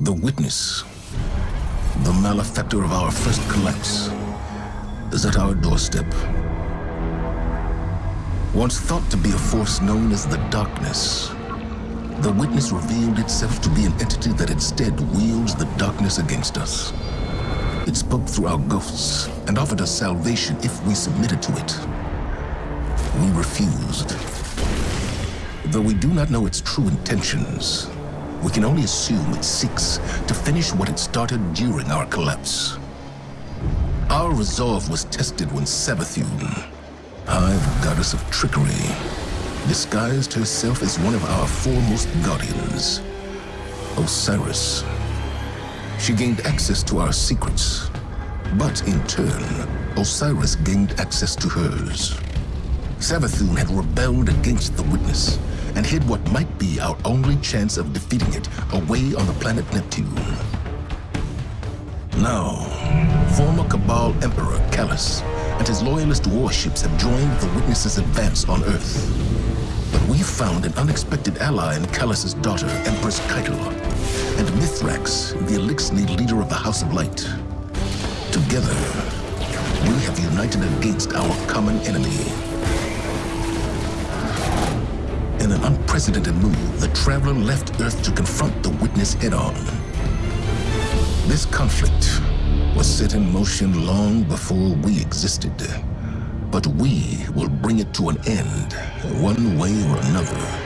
The witness, the malefactor of our first collapse, is at our doorstep. Once thought to be a force known as the Darkness, the witness revealed itself to be an entity that instead wields the darkness against us. It spoke through our ghosts and offered us salvation if we submitted to it. We refused. Though we do not know its true intentions, we can only assume it seeks to finish what it started during our collapse. Our resolve was tested when Savathun, Hive goddess of trickery, disguised herself as one of our foremost guardians, Osiris. She gained access to our secrets, but in turn, Osiris gained access to hers. Savathun had rebelled against the Witness hid what might be our only chance of defeating it away on the planet Neptune. Now, former Cabal Emperor Calus and his loyalist warships have joined the Witness's advance on Earth. But we've found an unexpected ally in Calus's daughter, Empress Caiatl, and Mithrax, the Eliksni leader of the House of Light. Together, we have united against our common enemy. In an unprecedented move, the Traveler left Earth to confront the Witness head-on. This conflict was set in motion long before we existed. But we will bring it to an end, one way or another.